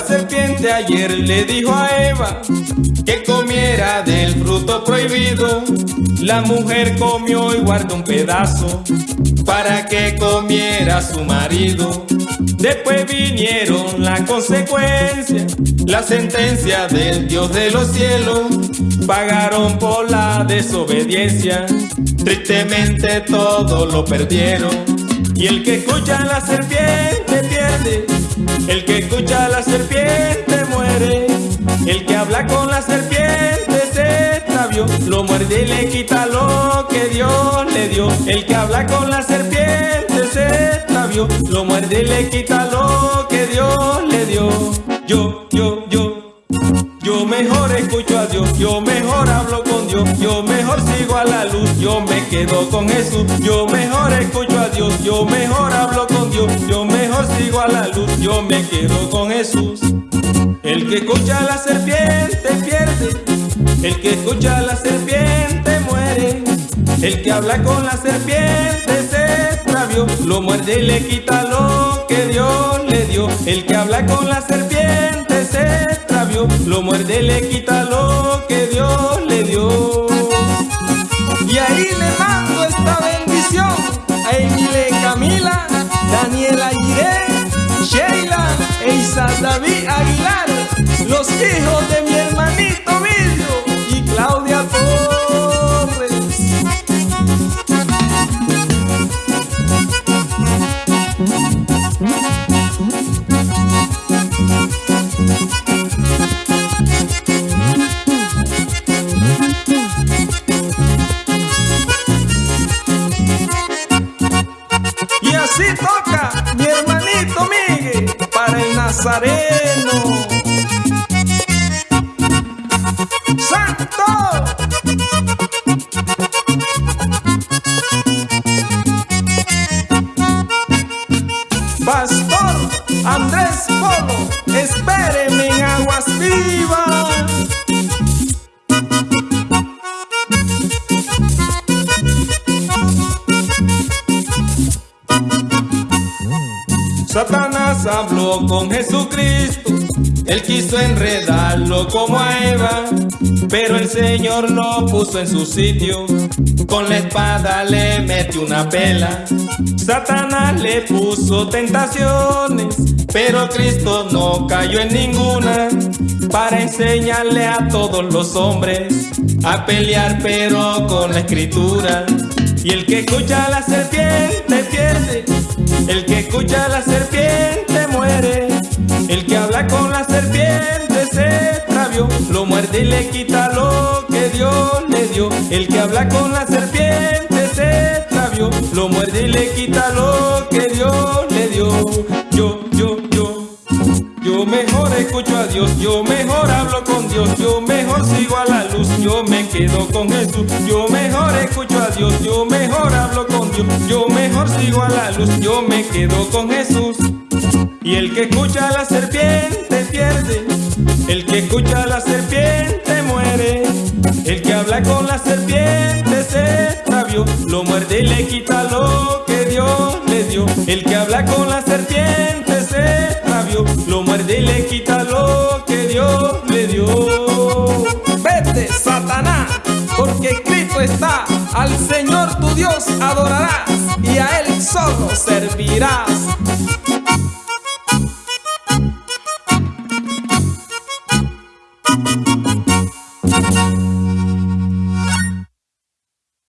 serpiente ayer le dijo a Eva que comiera del fruto prohibido. La mujer comió y guardó un pedazo para que comiera su marido. Después vinieron las consecuencias, la sentencia del Dios de los cielos. Pagaron por la desobediencia, tristemente todo lo perdieron. Y el que escucha a la serpiente pierde, el que y le quita lo que Dios le dio. El que habla con la serpiente se extravió, lo muerde y le quita lo que Dios le dio. Yo, yo, yo, yo mejor escucho a Dios, yo mejor hablo con Dios, yo mejor sigo a la luz, yo me quedo con Jesús, yo mejor escucho a Dios, yo mejor hablo con Dios, yo mejor sigo a la luz, yo me quedo con Jesús. El que escucha a la serpiente pierde, el que escucha a la serpiente habla con la serpiente se extravió, lo muerde y le quita lo que Dios le dio. El que habla con la serpiente se extravió, lo muerde y le quita lo que Dios le dio. Y ahí le mando esta bendición a Emile Camila, Daniela Irene, Sheila e Isa David Aguilar, los hijos de mi hermanito Nazareno. ¡Santo! Pastor Andrés Polo, espéreme en Aguas Vivas. Satanás habló con Jesucristo, él quiso enredarlo como a Eva, pero el Señor lo puso en su sitio, con la espada le metió una pela. Satanás le puso tentaciones, pero Cristo no cayó en ninguna, para enseñarle a todos los hombres a pelear pero con la escritura. Y el que escucha a la serpiente pierde, el que escucha a la serpiente muere, el que habla con la serpiente se extravió, lo muerde y le quita lo que Dios le dio. El que habla con la serpiente se extravió, lo muerde y le quita lo que Dios le dio. Yo. Escucho a Dios, yo mejor hablo con Dios, yo mejor sigo a la luz, yo me quedo con Jesús. Yo mejor escucho a Dios, yo mejor hablo con Dios, yo mejor sigo a la luz, yo me quedo con Jesús. Y el que escucha a la serpiente pierde, el que escucha a la serpiente muere, el que habla con la serpiente se extravió, lo muerde y le quita lo que Dios le dio. El que habla con la serpiente está, al Señor tu Dios adorarás y a Él solo servirás.